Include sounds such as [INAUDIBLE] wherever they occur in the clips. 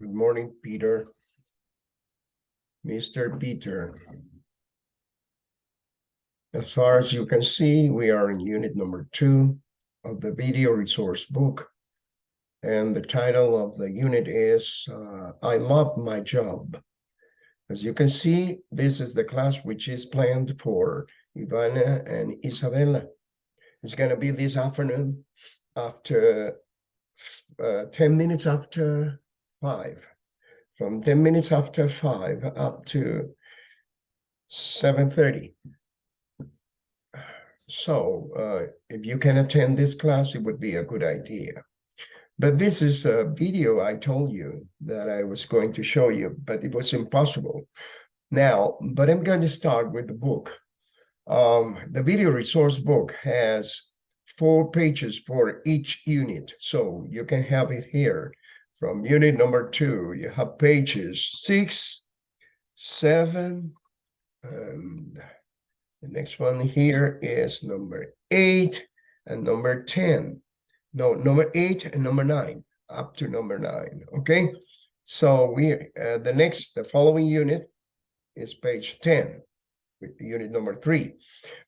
Good morning, Peter. Mr. Peter. As far as you can see, we are in unit number two of the video resource book. And the title of the unit is uh, I Love My Job. As you can see, this is the class which is planned for Ivana and Isabella. It's going to be this afternoon after uh, 10 minutes after five. From 10 minutes after five up to 7.30. So uh, if you can attend this class, it would be a good idea. But this is a video I told you that I was going to show you, but it was impossible. Now, but I'm going to start with the book. Um, the video resource book has four pages for each unit. So you can have it here. From unit number two, you have pages six, seven, and the next one here is number eight and number 10. No, number eight and number nine, up to number nine, okay? So we, uh, the next, the following unit is page 10, unit number three.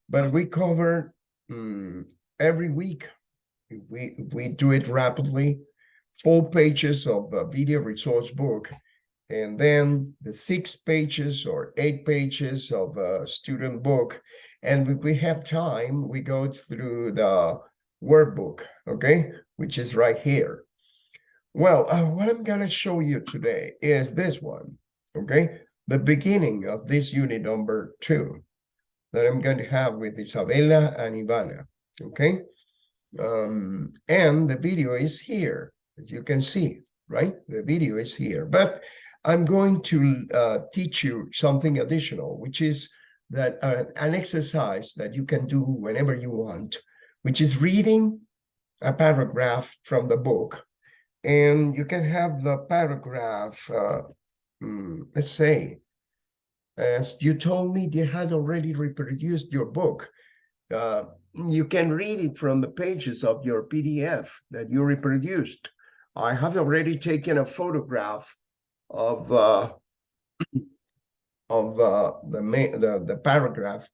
But we cover um, every week, if we, if we do it rapidly, four pages of a video resource book, and then the six pages or eight pages of a student book. And if we have time, we go through the workbook, okay, which is right here. Well, uh, what I'm going to show you today is this one, okay, the beginning of this unit number two that I'm going to have with Isabella and Ivana, okay? Um, and the video is here, as you can see, right? The video is here, but I'm going to uh, teach you something additional, which is that uh, an exercise that you can do whenever you want, which is reading a paragraph from the book. And you can have the paragraph, uh, mm, let's say, as you told me they had already reproduced your book. Uh, you can read it from the pages of your PDF that you reproduced. I have already taken a photograph of uh, of uh, the, the the paragraph,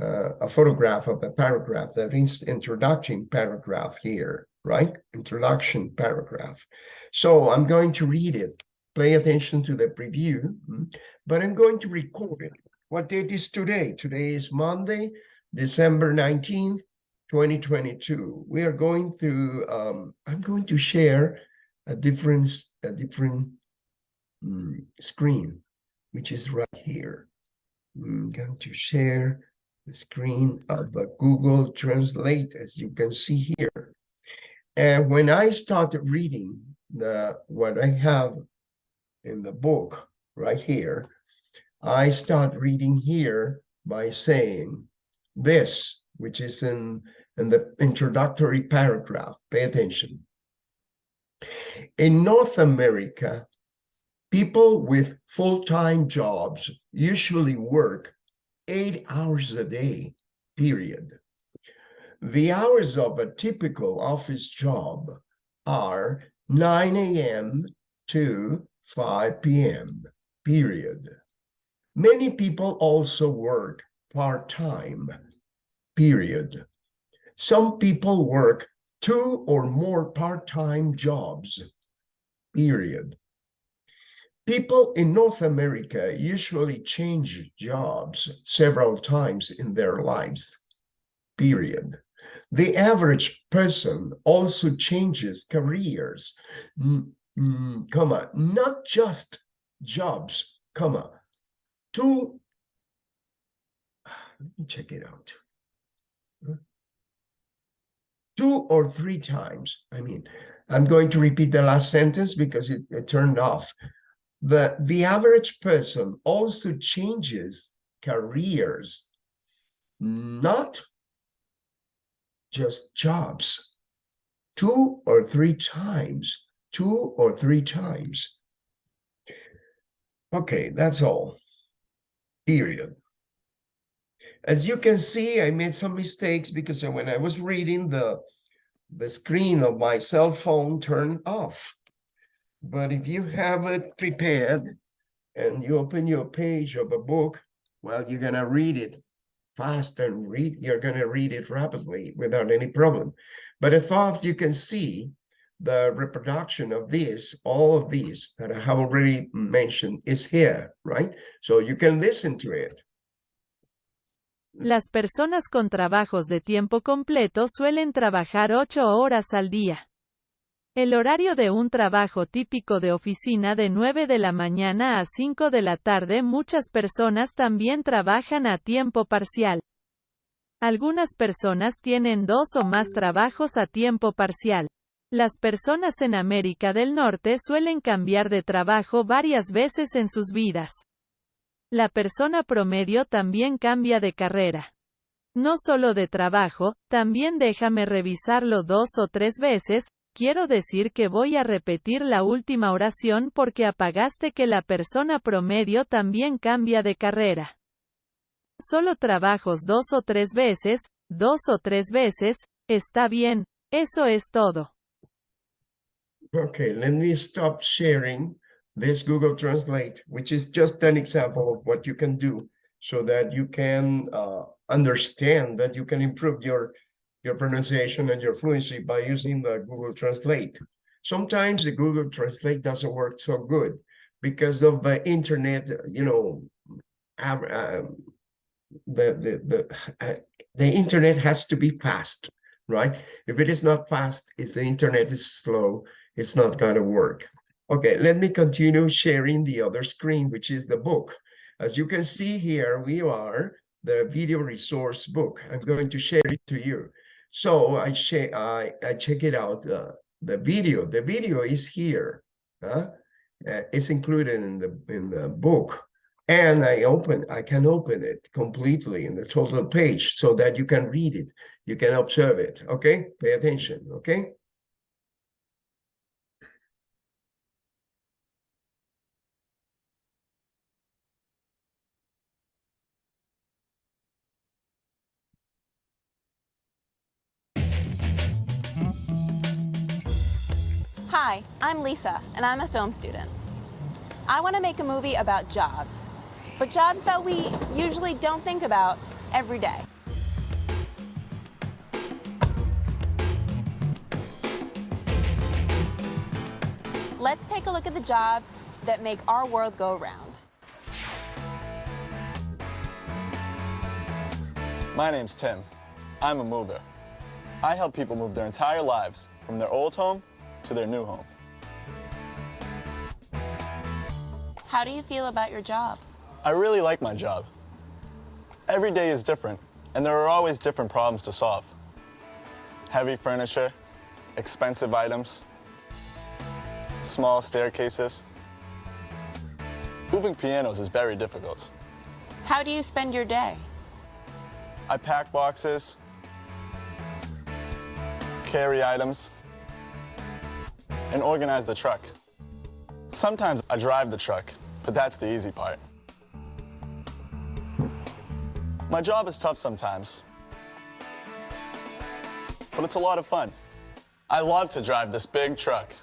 uh, a photograph of the paragraph is introduction paragraph here, right? Introduction paragraph. So I'm going to read it. Pay attention to the preview, hmm, but I'm going to record it. What date is today? Today is Monday, December 19th, 2022. We are going through, um, I'm going to share a different, a different um, screen, which is right here. I'm going to share the screen of Google Translate, as you can see here. And when I started reading the what I have in the book right here, I start reading here by saying this, which is in, in the introductory paragraph. Pay attention. In North America, people with full-time jobs usually work eight hours a day, period. The hours of a typical office job are 9 a.m. to 5 p.m., period. Many people also work part-time, period. Some people work two or more part-time jobs, period. People in North America usually change jobs several times in their lives, period. The average person also changes careers, mm, comma, not just jobs, comma, two, [SIGHS] let me check it out. Two or three times, I mean, I'm going to repeat the last sentence because it, it turned off. The, the average person also changes careers, not just jobs, two or three times, two or three times. Okay, that's all, period. As you can see, I made some mistakes because when I was reading the, the screen of my cell phone turned off. But if you have it prepared and you open your page of a book, well, you're gonna read it fast and read, you're gonna read it rapidly without any problem. But I thought you can see the reproduction of this, all of these that I have already mentioned is here, right? So you can listen to it. Las personas con trabajos de tiempo completo suelen trabajar ocho horas al día. El horario de un trabajo típico de oficina de 9 de la mañana a 5 de la tarde muchas personas también trabajan a tiempo parcial. Algunas personas tienen dos o más trabajos a tiempo parcial. Las personas en América del Norte suelen cambiar de trabajo varias veces en sus vidas. La persona promedio también cambia de carrera. No solo de trabajo, también déjame revisarlo dos o tres veces, quiero decir que voy a repetir la última oración porque apagaste que la persona promedio también cambia de carrera. Solo trabajos dos o tres veces, dos o tres veces, está bien, eso es todo. Okay, let me stop sharing this Google Translate, which is just an example of what you can do so that you can uh, understand that you can improve your, your pronunciation and your fluency by using the Google Translate. Sometimes the Google Translate doesn't work so good because of the internet, you know, uh, the, the, the, uh, the internet has to be fast, right? If it is not fast, if the internet is slow, it's not going to work. Okay, let me continue sharing the other screen, which is the book. As you can see here, we are the video resource book. I'm going to share it to you. So I, I, I check it out, uh, the video. The video is here. Huh? Uh, it's included in the in the book. And I open, I can open it completely in the total page so that you can read it. You can observe it. Okay, pay attention. Okay. Hi, I'm Lisa, and I'm a film student. I want to make a movie about jobs, but jobs that we usually don't think about every day. Let's take a look at the jobs that make our world go round. My name's Tim. I'm a mover. I help people move their entire lives from their old home to their new home. How do you feel about your job? I really like my job. Every day is different, and there are always different problems to solve. Heavy furniture, expensive items, small staircases. Moving pianos is very difficult. How do you spend your day? I pack boxes, carry items, and organize the truck. Sometimes I drive the truck, but that's the easy part. My job is tough sometimes, but it's a lot of fun. I love to drive this big truck.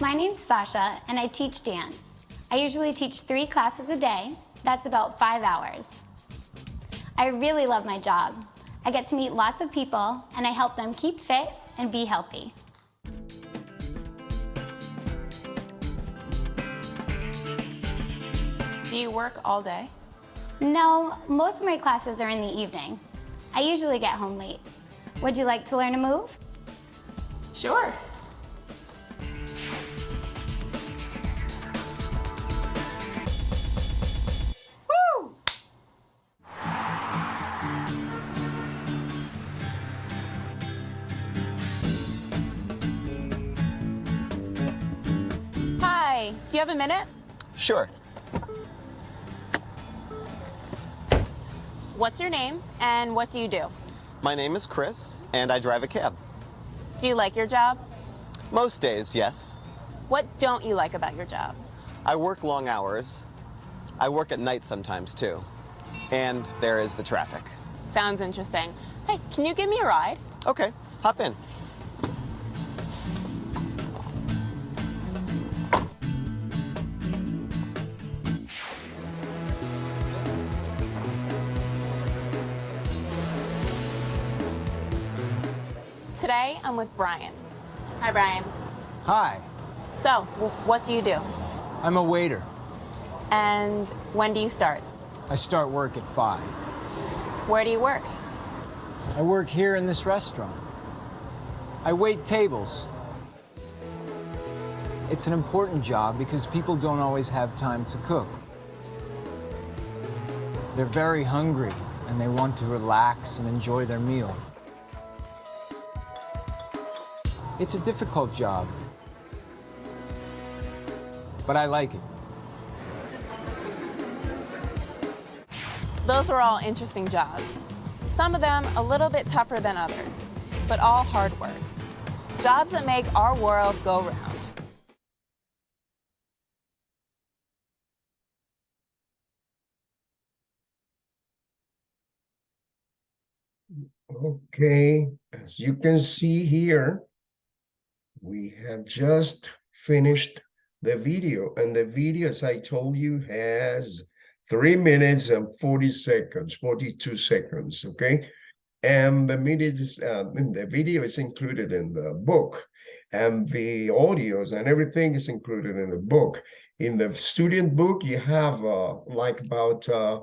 My name's Sasha, and I teach dance. I usually teach three classes a day. That's about five hours. I really love my job. I get to meet lots of people and I help them keep fit and be healthy. Do you work all day? No, most of my classes are in the evening. I usually get home late. Would you like to learn a move? Sure. Do you have a minute? Sure. What's your name and what do you do? My name is Chris and I drive a cab. Do you like your job? Most days, yes. What don't you like about your job? I work long hours. I work at night sometimes too. And there is the traffic. Sounds interesting. Hey, can you give me a ride? Okay, hop in. Today, I'm with Brian. Hi, Brian. Hi, So, what do you do? I'm a waiter. And when do you start? I start work at 5. Where do you work? I work here in this restaurant. I wait tables. It's an important job because people don't always have time to cook. They're very hungry and they want to relax and enjoy their meal. It's a difficult job, but I like it. Those were all interesting jobs. Some of them a little bit tougher than others, but all hard work. Jobs that make our world go round. Okay, as you can see here, we have just finished the video and the video, as I told you, has three minutes and 40 seconds, 42 seconds, okay? And the minutes, uh, the video is included in the book and the audios and everything is included in the book. In the student book, you have uh, like about uh,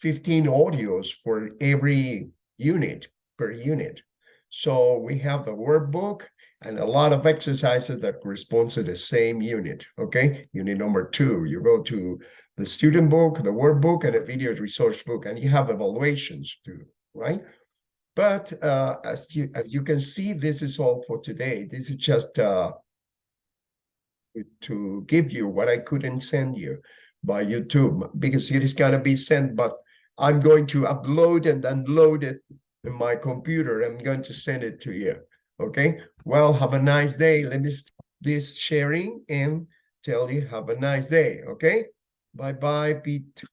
15 audios for every unit per unit. So we have the workbook and a lot of exercises that correspond to the same unit, okay? Unit number two, you go to the student book, the workbook, and a video resource book, and you have evaluations too, right? But uh, as you as you can see, this is all for today. This is just uh, to give you what I couldn't send you by YouTube because it is gonna be sent, but I'm going to upload and unload it in my computer. I'm going to send it to you. Okay. Well, have a nice day. Let me stop this sharing and tell you have a nice day. Okay. Bye bye, Pete.